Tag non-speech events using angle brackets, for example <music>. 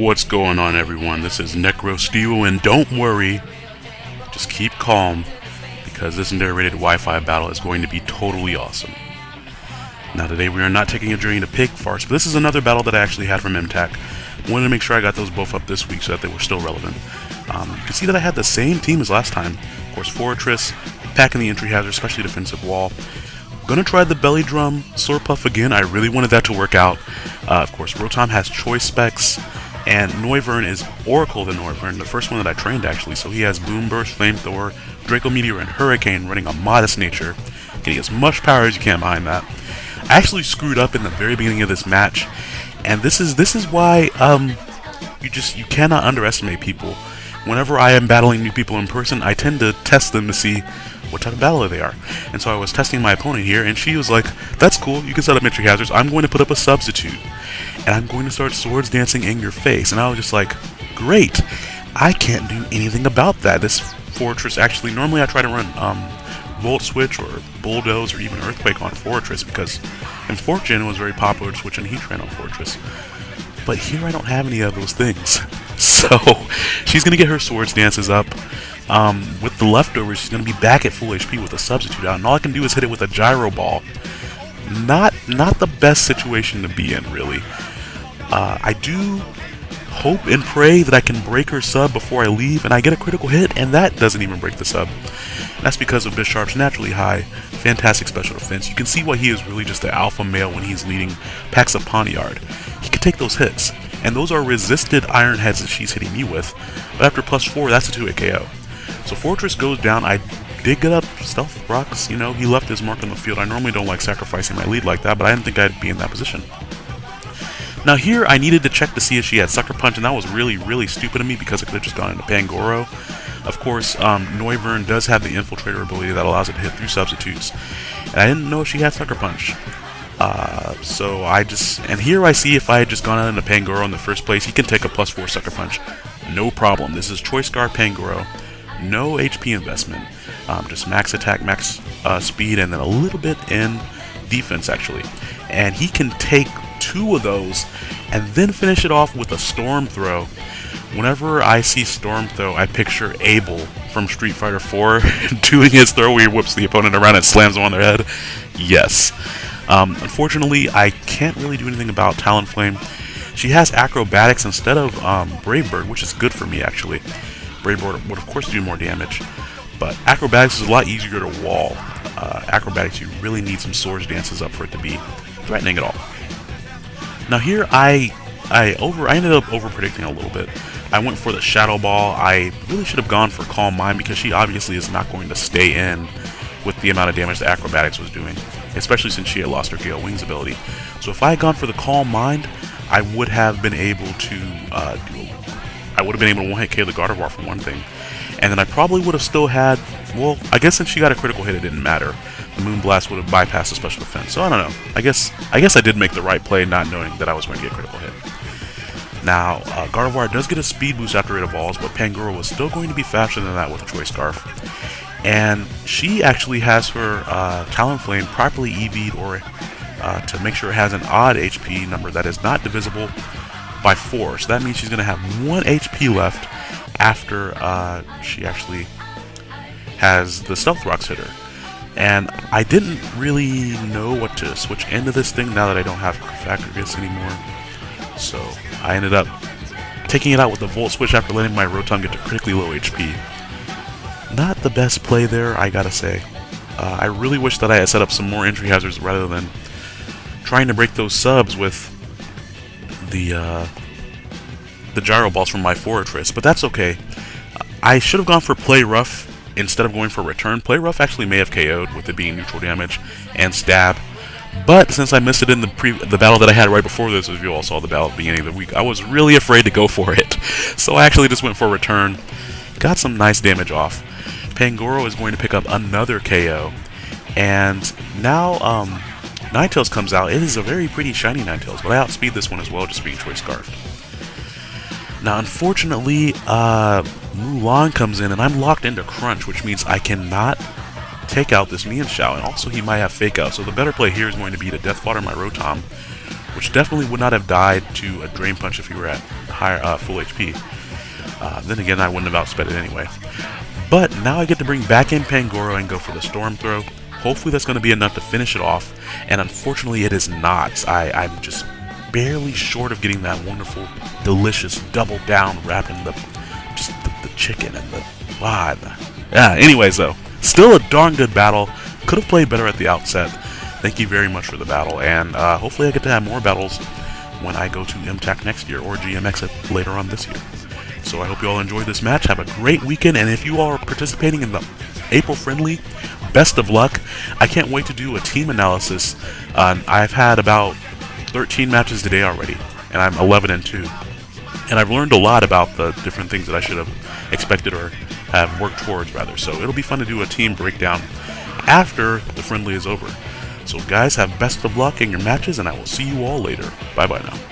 What's going on everyone? This is NecroSteel and don't worry, just keep calm because this narrated Wi-Fi battle is going to be totally awesome. Now today we are not taking a journey to Pig Farce, but this is another battle that I actually had from MTAC. Wanted to make sure I got those both up this week so that they were still relevant. Um, you can see that I had the same team as last time. Of course, Forretress, packing the entry hazard, especially defensive wall. Gonna try the belly drum, Slurpuff again. I really wanted that to work out. Uh, of course, Rotom has choice specs. And Noivern is Oracle the Noivern, the first one that I trained actually. So he has Boom Burst, Flamethrower, Draco Meteor, and Hurricane running a modest nature, getting as much power as you can behind that. I actually screwed up in the very beginning of this match, and this is this is why um, you just you cannot underestimate people. Whenever I am battling new people in person, I tend to test them to see what type of battler they are. And so I was testing my opponent here, and she was like, that's cool, you can set up entry hazards, I'm going to put up a substitute. And I'm going to start swords dancing in your face. And I was just like, great, I can't do anything about that. This Forretress, actually, normally I try to run um, Volt Switch or Bulldoze or even Earthquake on Forretress because in 4th Gen was very popular to switch in Heatran on Forretress. But here I don't have any of those things. <laughs> So she's going to get her swords dances up. Um, with the leftovers, she's going to be back at full HP with a substitute out, and all I can do is hit it with a gyro ball. Not, not the best situation to be in, really. Uh, I do hope and pray that I can break her sub before I leave, and I get a critical hit, and that doesn't even break the sub. That's because of Bisharp's naturally high, fantastic special defense. You can see why he is really just the alpha male when he's leading packs of Pawniard. He can take those hits, and those are resisted iron heads that she's hitting me with, but after plus 4, that's a 2-hit KO. So Forretress goes down. I did get up Stealth Rocks. You know, he left his mark on the field. I normally don't like sacrificing my lead like that, but I didn't think I'd be in that position. Now here, I needed to check to see if she had Sucker Punch, and that was really, really stupid of me because it could have just gone into Pangoro. Of course, um, Noivern does have the Infiltrator ability that allows it to hit through substitutes. And I didn't know if she had Sucker Punch. Uh, so I just, and here I see if I had just gone out into Pangoro in the first place, he can take a plus 4 Sucker Punch. No problem. This is Choice Scarf Pangoro no HP investment, um, just max attack, max uh, speed, and then a little bit in defense actually. And he can take two of those and then finish it off with a Storm Throw. Whenever I see Storm Throw, I picture Abel from Street Fighter 4 <laughs> doing his throw where he whips the opponent around and slams them on their head. Yes. Um, unfortunately, I can't really do anything about Talonflame. She has acrobatics instead of um, Brave Bird, which is good for me actually. Brave Bird would of course do more damage, but Acrobatics is a lot easier to wall. Uh, acrobatics, you really need some Swords Dances up for it to be threatening at all. Now here, I I over I ended up over predicting a little bit. I went for the Shadow Ball. I really should have gone for Calm Mind because she obviously is not going to stay in with the amount of damage the Acrobatics was doing, especially since she had lost her Gale Wings ability. So if I had gone for the Calm Mind, I would have been able to uh, I would have been able to one-hit KO the Gardevoir for one thing. And then I probably would have still had, well, I guess since she got a critical hit, it didn't matter. The Moonblast would have bypassed the special defense. So I don't know. I guess I guess I did make the right play, not knowing that I was going to get a critical hit. Now, uh, Gardevoir does get a speed boost after it evolves, but Pangoro was still going to be faster than that with a Choice Scarf. And she actually has her uh, Talonflame properly EV'd or uh, to make sure it has an odd HP number that is not divisible by 4. So that means she's going to have 1 HP left after uh, she actually has the Stealth Rocks hit her. And I didn't really know what to switch into this thing now that I don't have Factogus anymore. So I ended up taking it out with the Volt Switch after letting my Rotom get to critically low HP. Not the best play there, I gotta say. Uh, I really wish that I had set up some more entry hazards rather than trying to break those subs with the uh, the gyro balls from my Forretress, but that's okay. I should have gone for Play Rough instead of going for Return. Play Rough actually may have KO'd with it being neutral damage and Stab, But since I missed it in the pre the battle that I had right before this, as you all saw the battle at the beginning of the week, I was really afraid to go for <laughs> it. So I actually just went for a return. Got some nice damage off. Pangoro is going to pick up another KO. And now um, Ninetales comes out. It is a very pretty shiny Ninetales, but I outspeed this one as well, just being Choice Scarf. Now, unfortunately, uh, Mulan comes in, and I'm locked into Crunch, which means I cannot take out this Mienshao, and also he might have Fake Out. So the better play here is going to be to Death Fodder my Rotom, which definitely would not have died to a Drain Punch if he were at higher uh, full HP. Uh, then again, I wouldn't have outsped it anyway. But now I get to bring back in Pangoro and go for the Storm Throw. Hopefully that's going to be enough to finish it off, and unfortunately it is not. I, I'm just barely short of getting that wonderful, delicious double down wrapping the just the, the chicken and the ah. Yeah. Anyways, though, still a darn good battle. Could have played better at the outset. Thank you very much for the battle, and uh, hopefully I get to have more battles when I go to MTAC next year or GMX later on this year. So I hope you all enjoyed this match. Have a great weekend, and if you are participating in the April friendly, best of luck. I can't wait to do a team analysis. Uh, I've had about 13 matches today already, and I'm 11 and 2. And I've learned a lot about the different things that I should have expected or Um, have worked towards, rather. So it'll be fun to do a team breakdown after the friendly is over. So guys, have best of luck in your matches, and I will see you all later. Bye-bye now.